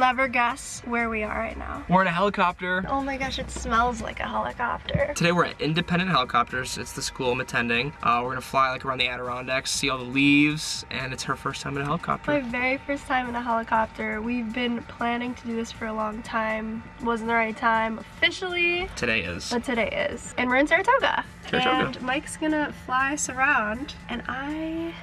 never guess where we are right now. We're in a helicopter. Oh my gosh, it smells like a helicopter. Today we're at Independent Helicopters. It's the school I'm attending. Uh, we're gonna fly like around the Adirondacks, see all the leaves, and it's her first time in a helicopter. My very first time in a helicopter. We've been planning to do this for a long time. Wasn't the right time officially, Today is. but today is. And we're in Saratoga. Saratoga. And Mike's gonna fly us around, and I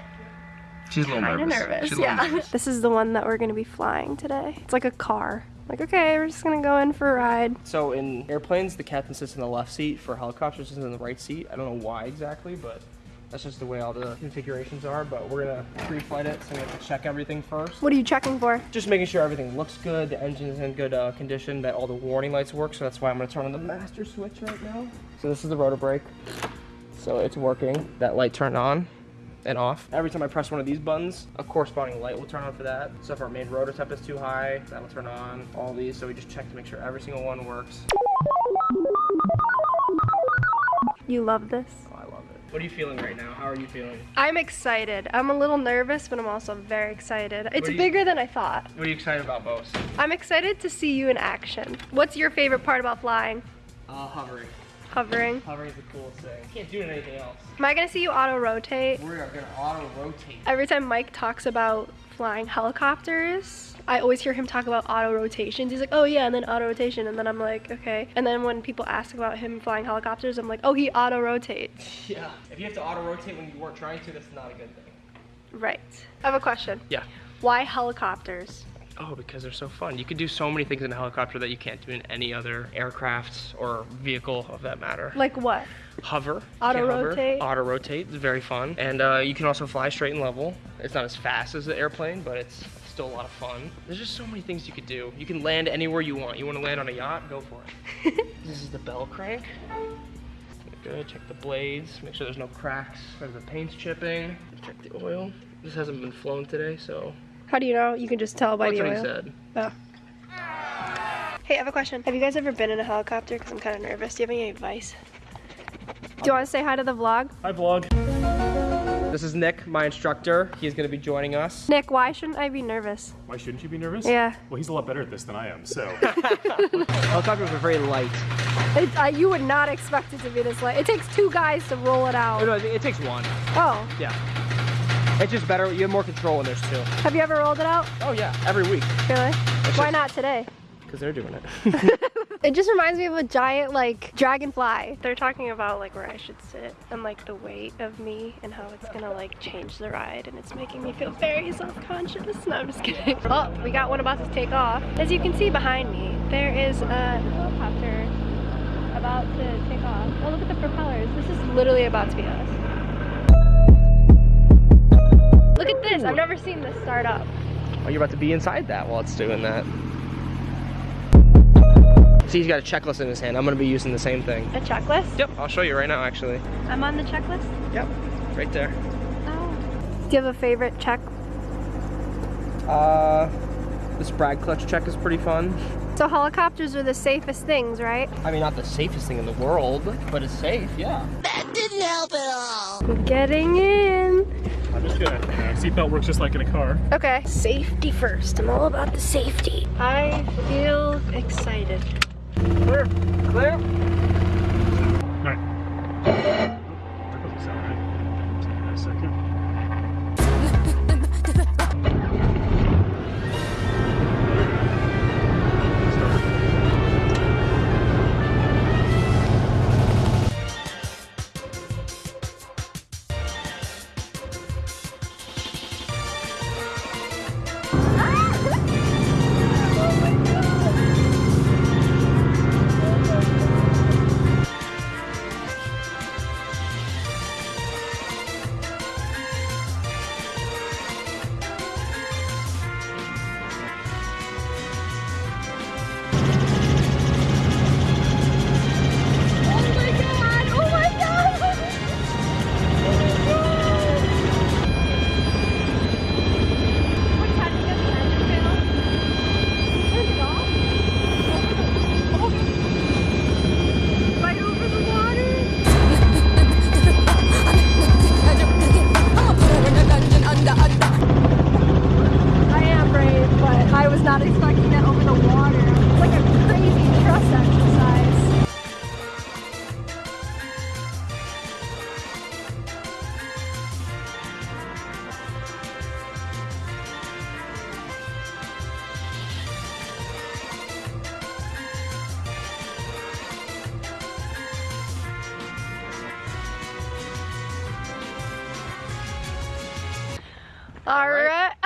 She's a little kind of nervous. nervous. She's a little Yeah. nervous. This is the one that we're gonna be flying today. It's like a car. Like, okay, we're just gonna go in for a ride. So in airplanes, the captain sits in the left seat. For helicopters, sits in the right seat. I don't know why exactly, but that's just the way all the configurations are. But we're gonna pre-flight it, so we have to check everything first. What are you checking for? Just making sure everything looks good, the engine's in good uh, condition, that all the warning lights work. So that's why I'm gonna turn on the master switch right now. So this is the rotor brake. So it's working. That light turned on and off. Every time I press one of these buttons, a corresponding light will turn on for that. So if our main rotor temp is too high, that'll turn on. All these, so we just check to make sure every single one works. You love this? Oh, I love it. What are you feeling right now? How are you feeling? I'm excited. I'm a little nervous, but I'm also very excited. It's you- bigger than I thought. What are you excited about, Bose? I'm excited to see you in action. What's your favorite part about flying? Uh, hovering. Hovering. Hovering is the coolest thing. Can't do anything else. Am I gonna see you auto rotate? We are gonna auto rotate. Every time Mike talks about flying helicopters, I always hear him talk about auto rotations. He's like, oh yeah, and then auto rotation, and then I'm like, okay. And then when people ask about him flying helicopters, I'm like, oh, he auto rotates. Yeah. If you have to auto rotate when you weren't trying to, that's not a good thing. Right. I have a question. Yeah. Why helicopters? Oh, because they're so fun. You can do so many things in a helicopter that you can't do in any other aircraft or vehicle of that matter. Like what? Hover. Auto rotate. Auto rotate. It's very fun. And uh, you can also fly straight and level. It's not as fast as the airplane, but it's still a lot of fun. There's just so many things you could do. You can land anywhere you want. You want to land on a yacht? Go for it. this is the bell crank. Good. Check the blades. Make sure there's no cracks or the paint's chipping. Check the oil. This hasn't been flown today, so How do you know? You can just tell by that's the what he oil. said. Oh. Hey, I have a question. Have you guys ever been in a helicopter? Because I'm kind of nervous. Do you have any advice? Do you want to say hi to the vlog? Hi vlog. This is Nick, my instructor. He's going to be joining us. Nick, why shouldn't I be nervous? Why shouldn't you be nervous? Yeah. Well, he's a lot better at this than I am, so. Helicopters are very light. It, uh, you would not expect it to be this light. It takes two guys to roll it out. no, it takes one. Oh, Yeah. It's just better. You have more control when there's two. have you ever rolled it out? Oh, yeah. Every week. Really? It's Why just- not today? Because they're doing it. It just reminds me of a giant like dragonfly. They're talking about like where I should sit and like the weight of me and how it's gonna like change the ride and it's making me feel very self-conscious. No, I'm just kidding. Oh, we got one about to take off. As you can see behind me, there is a helicopter about to take off. Oh, look at the propellers. This is literally about to be us. At this. I've never seen this start up. Oh, you're about to be inside that while it's doing that. See, he's got a checklist in his hand. I'm going to be using the same thing. A checklist? Yep, I'll show you right now, actually. I'm on the checklist. Yep, right there. Oh. Do you have a favorite check Uh, this brag clutch check is pretty fun. So helicopters are the safest things, right? I mean, not the safest thing in the world, but it's safe, yeah. That didn't help at all. I'm getting in. I'm just gonna. Seatbelt works just like in a car. Okay. Safety first. I'm all about the safety. I feel excited. Clear, clear. All right.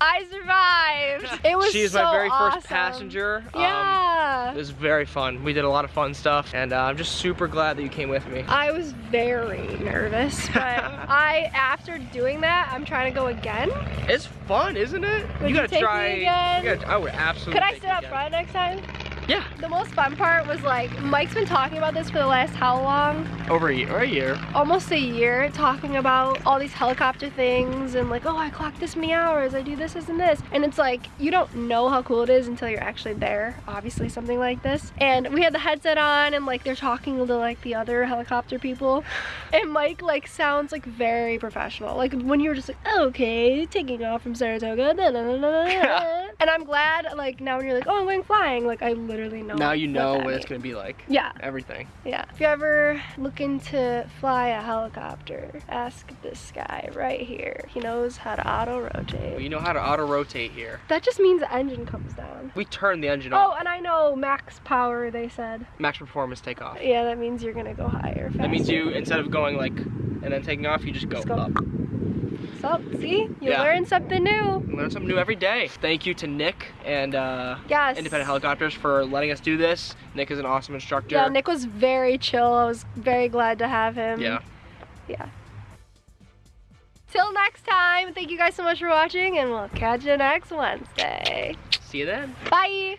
I survived. It was She's so my very awesome. first passenger. Um, Yeah. it was very fun. We did a lot of fun stuff, and uh, I'm just super glad that you came with me. I was very nervous, but I, after doing that, I'm trying to go again. It's fun, isn't it? Would you gotta take me try. again? You gotta, I would absolutely. Could I sit up front next time? Yeah, The most fun part was like, Mike's been talking about this for the last how long? over a year. Or a year. Almost a year talking about all these helicopter things and like, oh, I clocked this many hours, I do this, this, and this. And it's like, you don't know how cool it is until you're actually there, obviously, something like this. And we had the headset on and like they're talking to like the other helicopter people. And Mike like sounds like very professional. Like when you were just like, okay, taking off from Saratoga. da, da, da, da, da, da." and I'm glad like now when you're like, oh, I'm going flying, like I literally know. Now you know that what it's means. gonna be like. Yeah. Everything. Yeah. If you're ever looking to fly a helicopter, ask this guy right here. He knows how to auto Well, you know how to auto rotate here. That just means the engine comes down. We turn the engine oh, off. Oh, and I know max power, they said. Max performance takeoff. Yeah, that means you're gonna go higher. That means you instead of going like and then taking off, you just go, Just go up. So, see? You Yeah. learn something new. Learn something new every day. Thank you to Nick and uh, Yes. Independent Helicopters for letting us do this. Nick is an awesome instructor. Yeah, Nick was very chill. I was very glad to have him. Yeah. Yeah. Till next time, thank you guys so much for watching, and we'll catch you next Wednesday. See you then. Bye!